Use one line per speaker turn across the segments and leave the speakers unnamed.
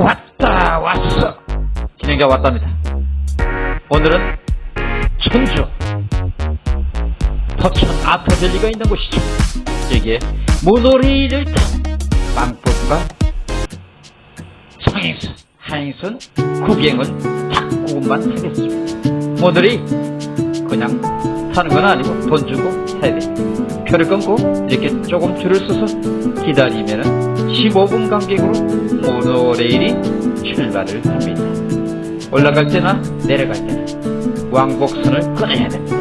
왔다 왔어. 진행자 왔답니다. 오늘은 천주 서천 아트밸리가 있는 곳이죠. 여기에 모노레일을 탄 빵법과 상행선 하행선 구경은 딱 그것만 하겠습니다. 모노레일 그냥 타는 건 아니고 돈 주고 해야 돼 표를 끊고 이렇게 조금 줄을 서서 기다리면은 15분 간격으로 모노레일이 출발을 합니다. 올라갈 때나 내려갈 때나 왕복선을 끊어야 됩니다.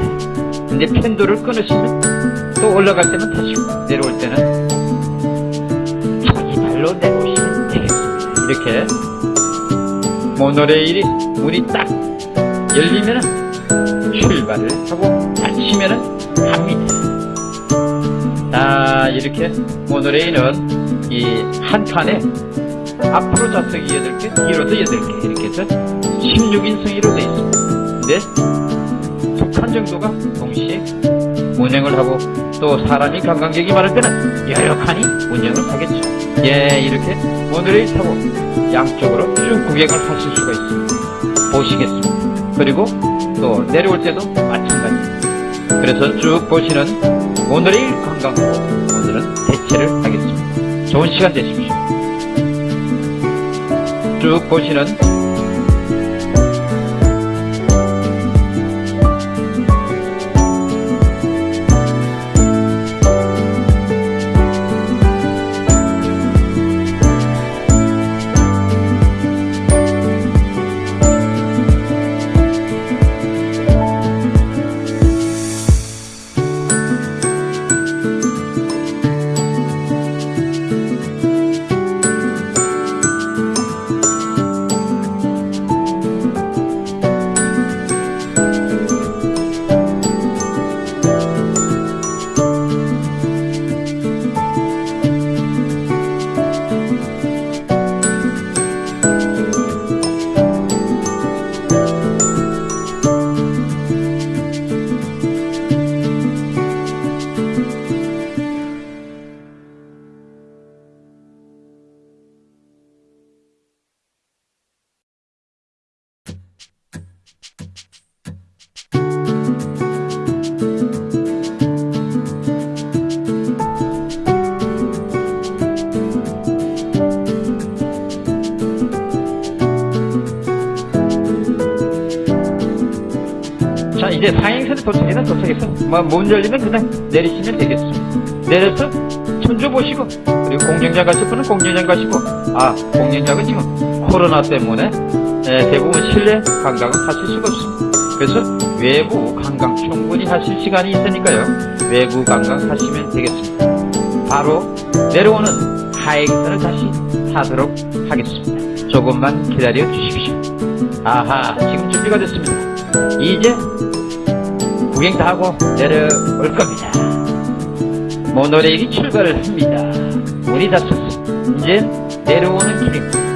근데 펜도를 끊으시면 또 올라갈 때는 타시고 내려올 때는 자기 발로 내려오시면 되겠습니다. 이렇게 모노레일이 문이 딱 열리면은 출발을 하고 닫히면은 갑니다. 자 이렇게 모노레일은 이 한 칸에 앞으로 좌석이 8개, 뒤로도 8개 이렇게 해서 16인 승위로 되어 있습니다. 근데 두 칸 정도가 동시에 운행을 하고 또 사람이 관광객이 많을 때는 여러 칸이 운행을 하겠죠. 예, 이렇게 모노레일 타고 양쪽으로 쭉 구경을 하실 수가 있습니다. 보시겠습니다. 그리고 또 내려올 때도 마찬가지. 그래서 쭉 보시는 모노레일 관광으로 오늘은 대체를 하겠습니다. 좋은 시간 되십시오. 쭉 보시는 자 이제 상행선에 도착해서 도착해서 뭐문 열리면 그냥 내리시면 되겠습니다. 내려서 천주 보시고 그리고 공연장 가실 분은 공연장 가시고 아 공연장은 지금 코로나 때문에 에, 대부분 실내 관광은 하실 수가 없습니다. 그래서 외부 관광 충분히 하실 시간이 있으니까요. 외부 관광 하시면 되겠습니다. 바로 내려오는 하행선을 다시 타도록 하겠습니다. 조금만 기다려 주십시오. 아하 지금 준비가 됐습니다. 이제 구경 다 하고 내려올 겁니다. 모노레일이 출발을 합니다. 문이 닫혔어. 이제 내려오는 길입니다.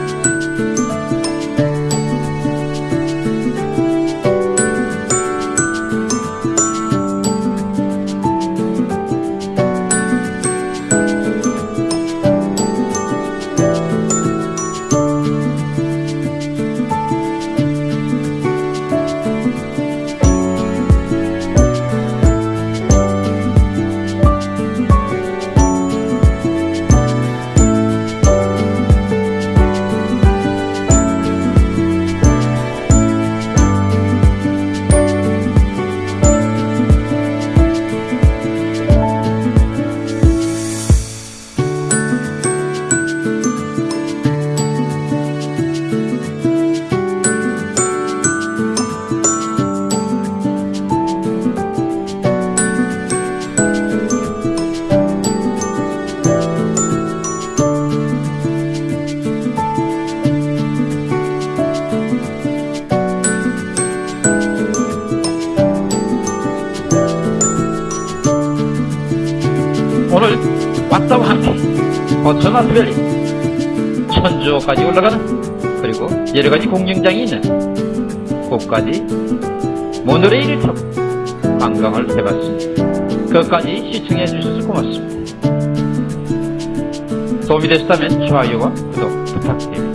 어천 아트밸리 천주까지 올라가는 그리고 여러가지 공연장이 있는 곳까지 모노레일을 타고 관광을 해봤습니다. 끝까지 시청해 주셔서 고맙습니다. 도움이 되셨다면 좋아요와 구독 부탁드립니다.